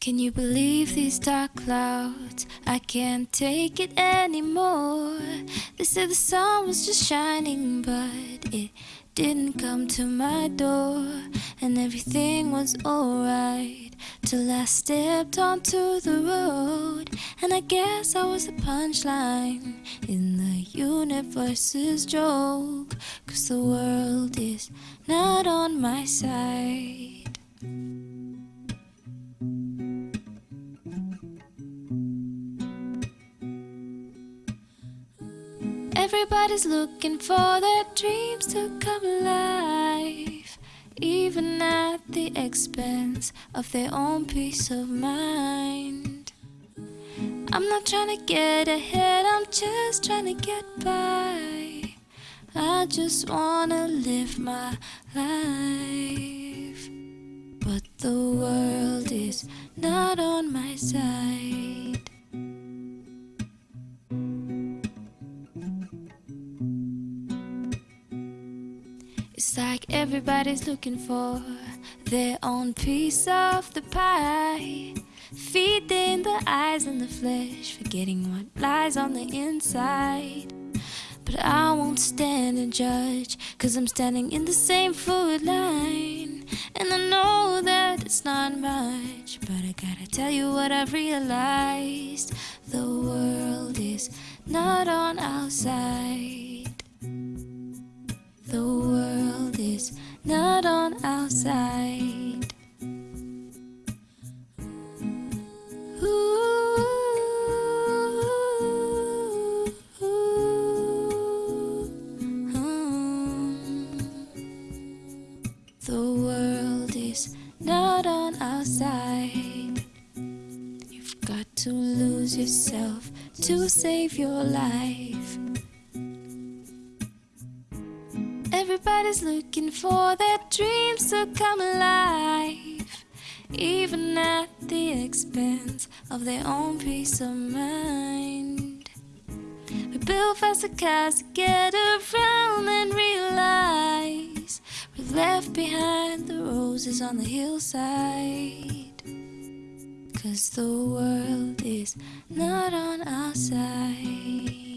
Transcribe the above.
Can you believe these dark clouds? I can't take it anymore. They said the sun was just shining, but it didn't come to my door. And everything was alright till I stepped onto the road. And I guess I was the punchline in the universe's joke. Cause the world is not on my side. Everybody's looking for their dreams to come alive, even at the expense of their own peace of mind. I'm not trying to get ahead, I'm just trying to get by. I just wanna live my life, but the world is not on my side. It's like everybody's looking for their own piece of the pie. Feeding the eyes and the flesh, forgetting what lies on the inside. But I won't stand and judge, cause I'm standing in the same food line. And I know that it's not much, but I gotta tell you what I've realized. The world is not on our side. Not on our side. Ooh, The world is not on our side. You've got to lose yourself to save your life. Everybody's looking for their dreams to come alive, even at the expense of their own peace of mind. We build faster cars to get around and realize we've left behind the roses on the hillside. Cause the world is not on our side.